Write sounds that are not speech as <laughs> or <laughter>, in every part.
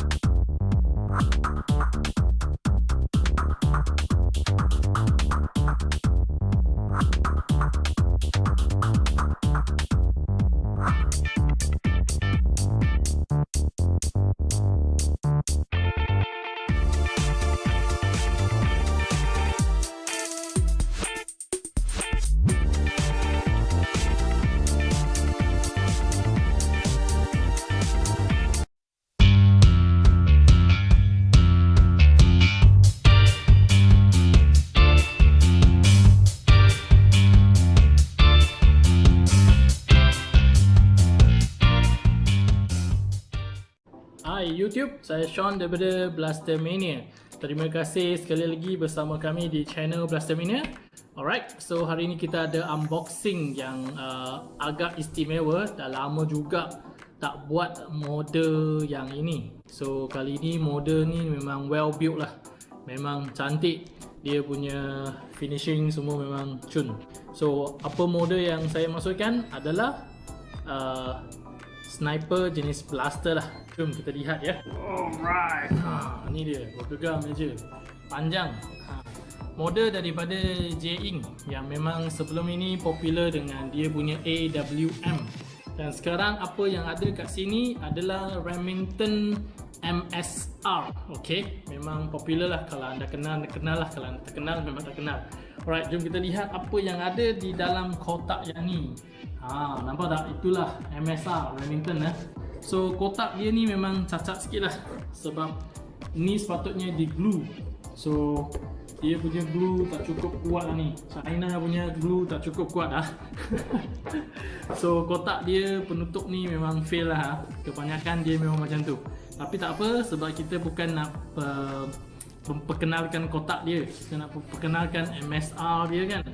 you YouTube, saya Sean daripada Blaster Mania. Terima kasih sekali lagi bersama kami di channel Blaster Mania. Alright, so hari ini kita ada unboxing yang uh, agak istimewa. Dah lama juga tak buat model yang ini. So kali ini model ni memang well built lah. Memang cantik. Dia punya finishing semua memang cun. So apa model yang saya masukkan adalah uh, sniper jenis blaster lah. Jom kita lihat ya. Alright. Ha, ni dia. Bergegar meja. Panjang. Ha. Model daripada J-Ing yang memang sebelum ini popular dengan dia punya AWM. Dan sekarang apa yang ada kat sini adalah Remington MSR. Okay, memang popular lah kalau anda kenal, anda kenal lah. Kalau anda tak kenal, memang tak kenal. Alright, jom kita lihat apa yang ada di dalam kotak yang ni. Ha, nampak tak? Itulah MSR Remington eh. So kotak dia ni memang cacat sikit lah Sebab ni sepatutnya di glue So dia punya glue tak cukup kuat lah ni China punya glue tak cukup kuat lah <laughs> So kotak dia penutup ni memang fail lah. Kebanyakan dia memang macam tu Tapi tak apa sebab kita bukan nak uh, Memperkenalkan kotak dia Kita nak perkenalkan MSR dia kan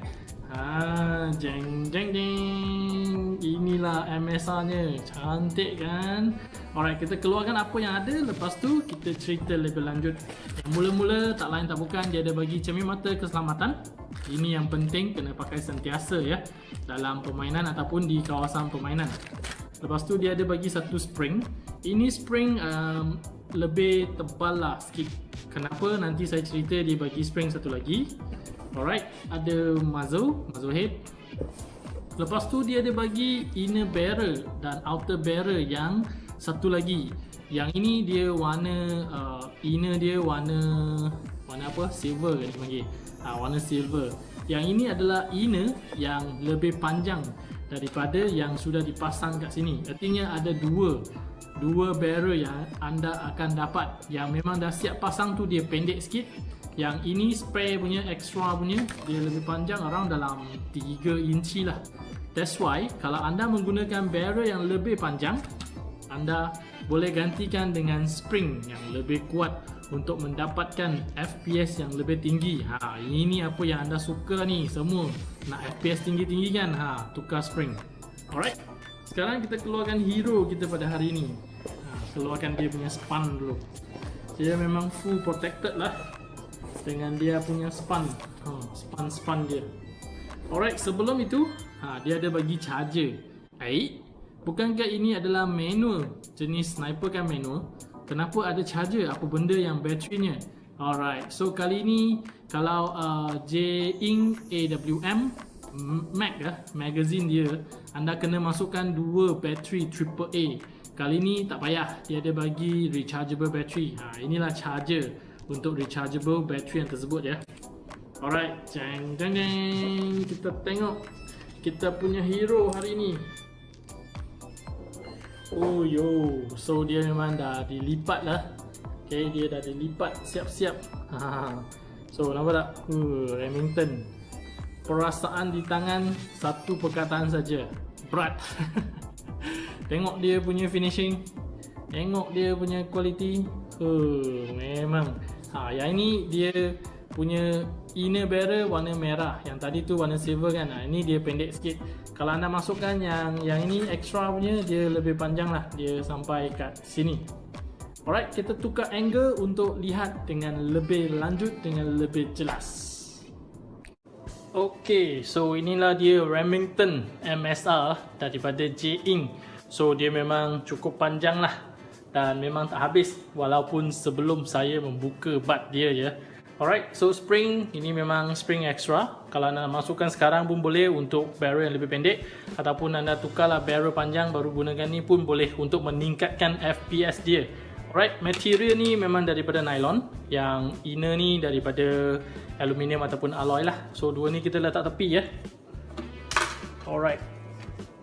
Ha, jeng jeng jeng. Inilah MSR nya. Cantik kan? Alright, kita keluarkan apa yang ada. Lepas tu kita cerita lebih lanjut. Mula-mula tak lain tak bukan dia ada bagi cermin mata keselamatan. Ini yang penting kena pakai sentiasa ya dalam permainan ataupun di kawasan permainan. Lepas tu dia ada bagi satu spring. Ini spring um, lebih tebal lah sikit. Kenapa? Nanti saya cerita dia bagi spring satu lagi. Alright, ada muzzle, muzzle head. Lepas tu dia ada bagi inner barrel dan outer barrel yang satu lagi. Yang ini dia warna uh, inner dia warna warna apa? Silver kan dia panggil. Ha, warna silver. Yang ini adalah inner yang lebih panjang daripada yang sudah dipasang kat sini. Artinya ada dua dua barrel yang anda akan dapat. Yang memang dah siap pasang tu dia pendek sikit. Yang ini spray punya extra punya dia lebih panjang around dalam 3 inci lah. That's why kalau anda menggunakan barrel yang lebih panjang anda boleh gantikan dengan spring yang lebih kuat untuk mendapatkan FPS yang lebih tinggi. Ha, ini apa yang anda suka ni semua. Nak FPS tinggi-tinggi kan? Ha, tukar spring. Alright sekarang kita keluarkan hero kita pada hari ini keluarkan dia punya span dulu. Dia memang full protected lah dengan dia punya span. Ha, span-span dia. Alright sebelum itu ha, dia ada bagi charger. Baik. Bukankah ini adalah manual jenis sniper kan manual? Kenapa ada charger? Apa benda yang baterinya alright so kali ini kalau uh, J-Ing AWM Mag ya, magazine dia anda kena masukkan dua bateri AAA kali ni tak payah dia ada bagi rechargeable battery ha, inilah charger untuk rechargeable battery yang tersebut ya. Alright, jeng jeng jeng. Kita tengok kita punya hero hari ini. Oh yo, so dia memang dah dilipat lah. Okay, dia dah dilipat siap-siap. so nampak tak? Uh, Remington. Perasaan di tangan satu perkataan saja. Berat. <laughs> Tengok dia punya finishing. Tengok dia punya quality. Uh, memang Ha, yang ini dia punya inner barrel warna merah. Yang tadi tu warna silver kan. Ha, ini dia pendek sikit. Kalau anda masukkan yang yang ini extra punya dia lebih panjang lah. Dia sampai kat sini. Alright, kita tukar angle untuk lihat dengan lebih lanjut dengan lebih jelas. Okay, so inilah dia Remington MSR daripada J-Ing. So dia memang cukup panjang lah dan memang tak habis walaupun sebelum saya membuka bat dia ya. Alright, so spring ini memang spring extra. Kalau anda masukkan sekarang pun boleh untuk barrel yang lebih pendek ataupun anda tukarlah barrel panjang baru gunakan ni pun boleh untuk meningkatkan FPS dia. Alright, material ni memang daripada nylon yang inner ni daripada aluminium ataupun alloy lah. So dua ni kita letak tepi ya. Alright.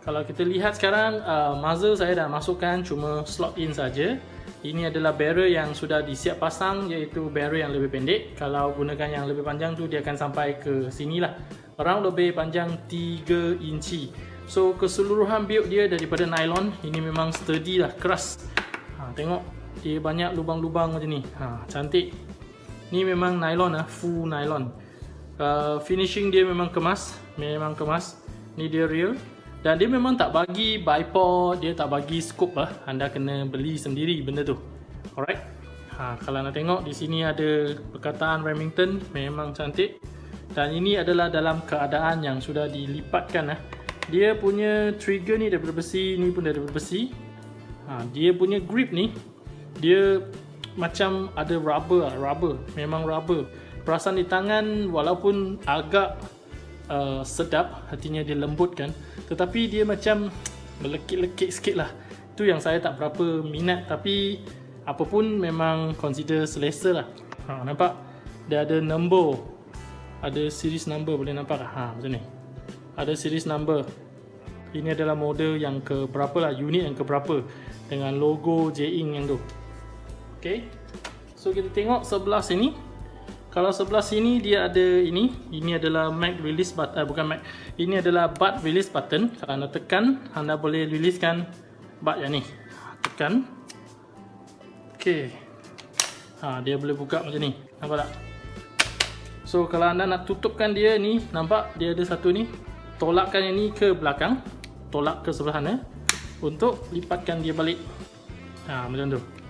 Kalau kita lihat sekarang uh, muzzle saya dah masukkan cuma slot in saja. Ini adalah barrel yang sudah disiap pasang iaitu barrel yang lebih pendek. Kalau gunakan yang lebih panjang tu dia akan sampai ke sini lah. Around lebih panjang 3 inci. So keseluruhan build dia daripada nylon. Ini memang sturdy lah, keras. Ha, tengok dia banyak lubang-lubang macam ni. Ha, cantik. Ni memang nylon lah, full nylon. Uh, finishing dia memang kemas. Memang kemas. Ni dia real. Dan dia memang tak bagi bipod, dia tak bagi scope lah. Anda kena beli sendiri benda tu. Alright. Ha, kalau nak tengok di sini ada perkataan Remington memang cantik. Dan ini adalah dalam keadaan yang sudah dilipatkan lah. Dia punya trigger ni daripada besi, ni pun daripada besi. Ha, dia punya grip ni dia macam ada rubber lah, rubber. Memang rubber. Perasaan di tangan walaupun agak uh, sedap, artinya dia lembut kan. Tetapi dia macam melekit-lekit sikit lah. Itu yang saya tak berapa minat tapi apapun memang consider selesa lah. Ha, nampak? Dia ada number. Ada series number boleh nampak lah ha, macam ni. Ada series number. Ini adalah model yang ke berapa lah unit yang ke berapa dengan logo J-Ink yang tu. Ok so kita tengok sebelah sini kalau sebelah sini dia ada ini ini adalah mag release button eh, bukan mag ini adalah butt release button. Kalau anda tekan anda boleh releasekan butt yang ni. Tekan. Ok ha, dia boleh buka macam ni. Nampak tak? So kalau anda nak tutupkan dia ni nampak dia ada satu ni? Tolakkan yang ni ke belakang. Tolak ke sebelah sana untuk lipatkan dia balik. Ha, macam tu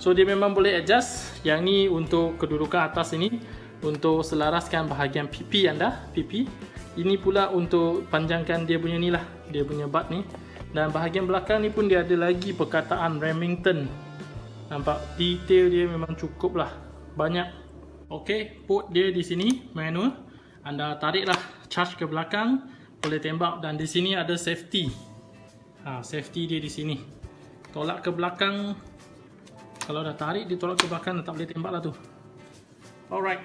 So dia memang boleh adjust Yang ni untuk kedudukan atas ini Untuk selaraskan bahagian pipi anda Pipi. Ini pula untuk panjangkan dia punya ni lah Dia punya butt ni. Dan bahagian belakang ni pun dia ada lagi perkataan Remington. Nampak? Detail dia memang cukup lah. Banyak. Ok port dia di sini manual. Anda tarik lah charge ke belakang Boleh tembak. Dan di sini ada safety. Ha, Safety dia di sini. Tolak ke belakang kalau dah tarik dia tolak ke belakang tak boleh tembak lah tu. Alright.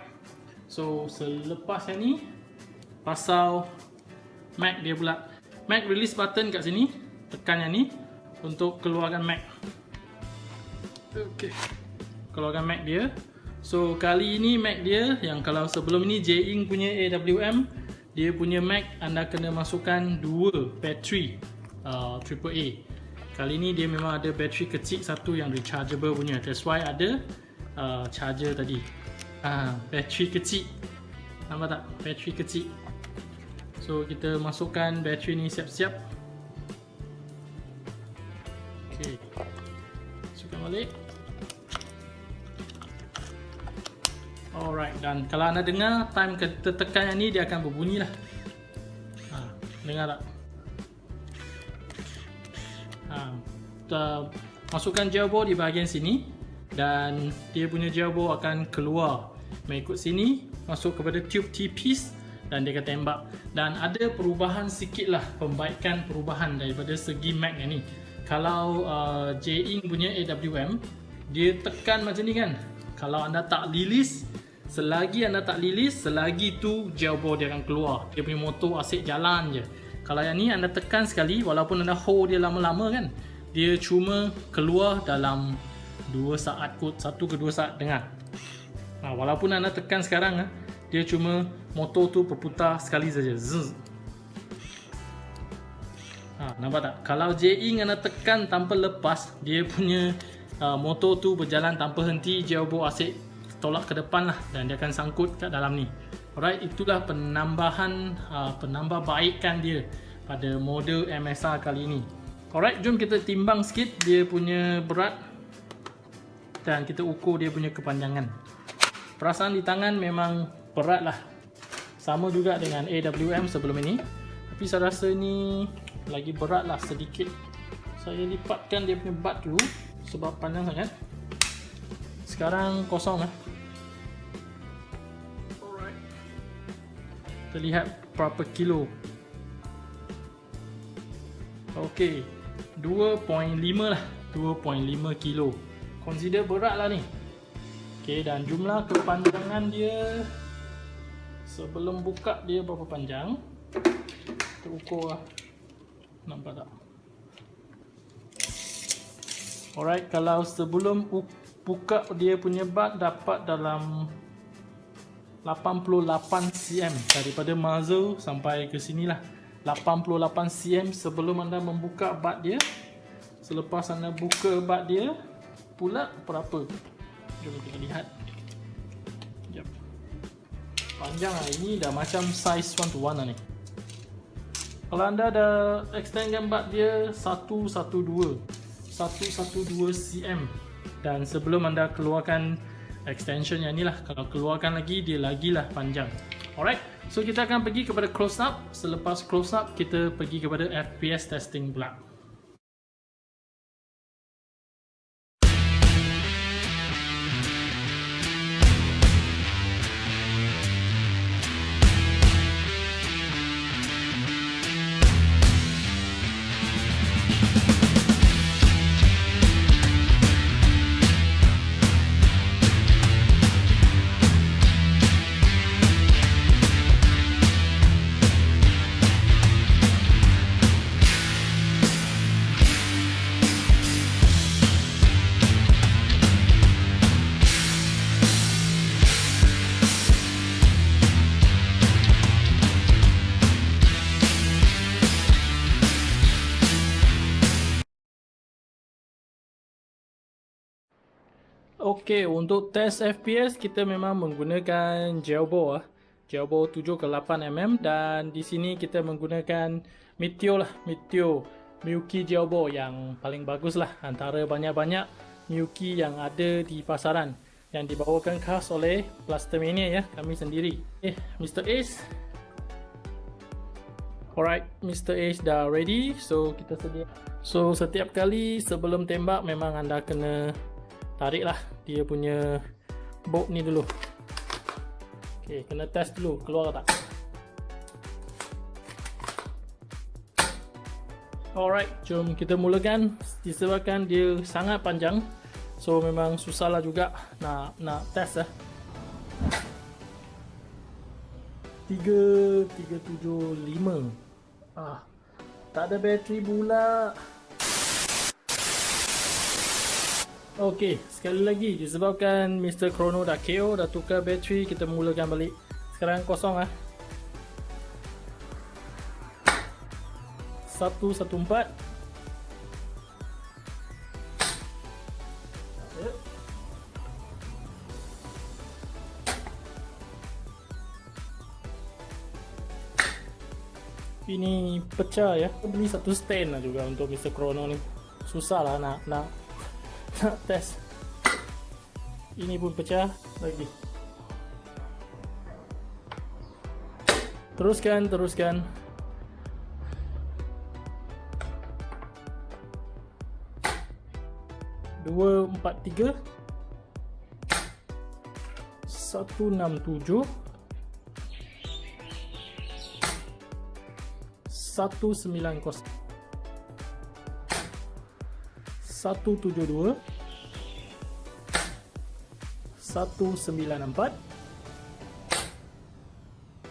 So selepas yang ni pasal mag dia pula. Mag release button kat sini tekan yang ni untuk keluarkan mag ok keluarkan mag dia. So kali ini mag dia yang kalau sebelum ini J-Ink punya AWM dia punya mag anda kena masukkan dua battery uh, AAA Kali ni dia memang ada bateri kecil satu yang rechargeable punya. That's why ada uh, charger tadi. Ah, bateri kecil. Nampak tak? Bateri kecil. So kita masukkan bateri ni siap-siap. Okay. Masukkan balik. Alright dan kalau anda dengar time kita tekan yang ni dia akan berbunyi lah. Ha, dengar tak? Uh, masukkan gearbox di bahagian sini dan dia punya gearbox akan keluar. Mengikut sini masuk kepada tube T-piece dan dia akan tembak. Dan ada perubahan sikit lah pembaikan perubahan daripada segi mag ni. Kalau uh, J-Ink punya AWM dia tekan macam ni kan? Kalau anda tak release selagi anda tak release selagi tu gearbox dia akan keluar. Dia punya motor asyik jalan je. Kalau yang ni anda tekan sekali walaupun anda hold dia lama-lama kan dia cuma keluar dalam 2 saat kot 1 ke 2 saat dengar ha, walaupun anda tekan sekarang ha, dia cuma motor tu berputar sekali saja. Ha, nampak tak? Kalau J-Ink anda tekan tanpa lepas dia punya uh, motor tu berjalan tanpa henti jauh asyik tolak ke depan lah. Dan dia akan sangkut kat dalam ni. Alright itulah penambahan uh, penambahbaikan dia pada model MSR kali ini Alright, jom kita timbang sikit dia punya berat dan kita ukur dia punya kepanjangan. Perasaan di tangan memang berat lah. Sama juga dengan AWM sebelum ini. Tapi saya rasa ni lagi berat lah sedikit. Saya lipatkan dia punya butt dulu. sebab panjang sangat. Sekarang kosong lah. Alright. Terlihat berapa kilo. Okey. 2.5 lah. 2.5 kilo. Consider berat lah ni. Okey dan jumlah kepanjangan dia sebelum buka dia berapa panjang. Kita ukur lah. Nampak tak? Alright, kalau sebelum buka dia punya bat dapat dalam 88 cm daripada muzzle sampai ke sini lah 88 cm sebelum anda membuka bat dia. Selepas anda buka bat dia pula berapa? Jom kita lihat. Sekejap. panjang lah. Ini dah macam size 1 to 1 lah ni. Kalau anda dah extendkan bat dia 112 112 cm dan sebelum anda keluarkan extension yang ni lah kalau keluarkan lagi dia lagi lah panjang. Alright so kita akan pergi kepada close up. Selepas close up kita pergi kepada FPS testing pula Okey, untuk test FPS kita memang menggunakan Jelbo ah. Jelbo 7 ke 8 mm dan di sini kita menggunakan Meteor lah, Meteor Miyuki Jelbo yang paling bagus lah antara banyak-banyak Miyuki yang ada di pasaran yang dibawakan khas oleh Blastermania ya, kami sendiri. Eh, Mr. Ace. Alright, Mr. Ace dah ready. So, kita sedia. So, setiap kali sebelum tembak memang anda kena tariklah. Dia punya bolt ni dulu. Ok kena test dulu. Keluar tak? Alright jom kita mulakan. Disebabkan dia sangat panjang. So memang susah lah juga nak nak test lah 3 3 7 5 ah tak ada bateri pula Okey, sekali lagi disebabkan Mr. Chrono dah KO, dah tukar bateri, kita mulakan balik. Sekarang kosong ah. 114 Ini pecah ya. Beli satu stand lah juga untuk Mr. Chrono ni. Susah lah nak nak nak test. Ini pun pecah lagi. Teruskan teruskan. Dua empat tiga. Satu enam tujuh. Satu sembilan kosong 172 194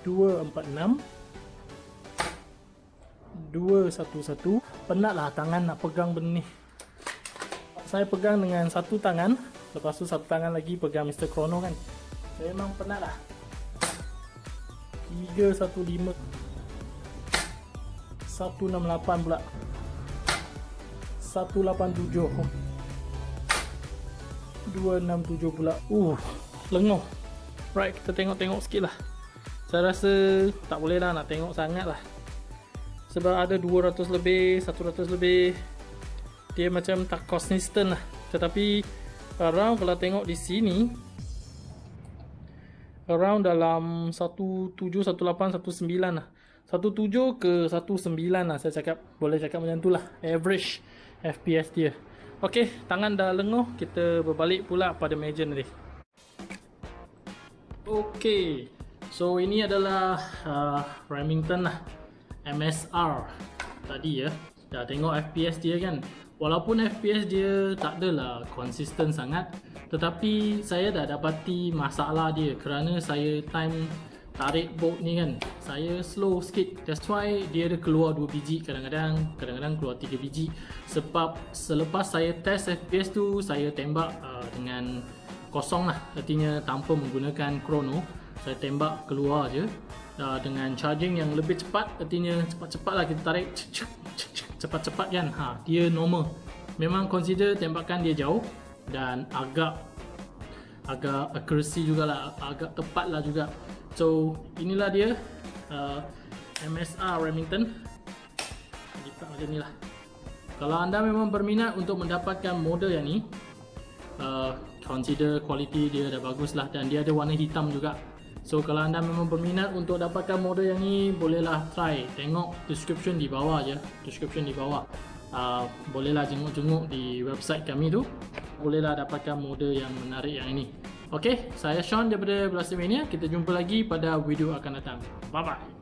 246 211 penatlah tangan nak pegang benda ni. Saya pegang dengan satu tangan. Lepas tu satu tangan lagi pegang Mr. Chrono kan. Saya memang penat lah 315 168 pula 187 267 pula. Uh lenguh. Right kita tengok-tengok sikit lah. Saya rasa tak boleh lah nak tengok sangat lah. Sebab ada 200 lebih 100 lebih. Dia macam tak consistent lah. Tetapi around kalau tengok di sini around dalam 17, 18, 19 lah. 17 ke 19 lah saya cakap. Boleh cakap macam tu lah. Average FPS dia Okey, tangan dah lenguh, kita berbalik pula pada meja nanti. Okey. So ini adalah uh, Remington lah. MSR tadi ya. Dah tengok FPS dia kan. Walaupun FPS dia tak adalah konsisten sangat, tetapi saya dah dapati masalah dia kerana saya time tarik bolt ni kan saya slow sikit. That's why dia ada keluar 2 biji kadang-kadang kadang-kadang keluar 3 biji. Sebab selepas saya test FPS tu saya tembak uh, dengan kosong lah. Artinya tanpa menggunakan chrono saya tembak keluar je. Uh, dengan charging yang lebih cepat artinya cepat-cepat lah kita tarik. Cepat-cepat kan? Ha, dia normal. Memang consider tembakan dia jauh dan agak agak accuracy jugalah agak tepat lah juga So inilah dia uh, MSR Remington. Lipat macam ni lah. Kalau anda memang berminat untuk mendapatkan model yang ni uh, Consider quality dia dah bagus lah Dan dia ada warna hitam juga. So kalau anda memang berminat untuk dapatkan model yang ni Bolehlah try. Tengok description di bawah je. Description di bawah. Uh, Bolehlah jenguk-jenguk di website kami tu. Bolehlah dapatkan model yang menarik yang ini Okey, saya Sean daripada Blaster Mania. Kita jumpa lagi pada video akan datang. Bye bye.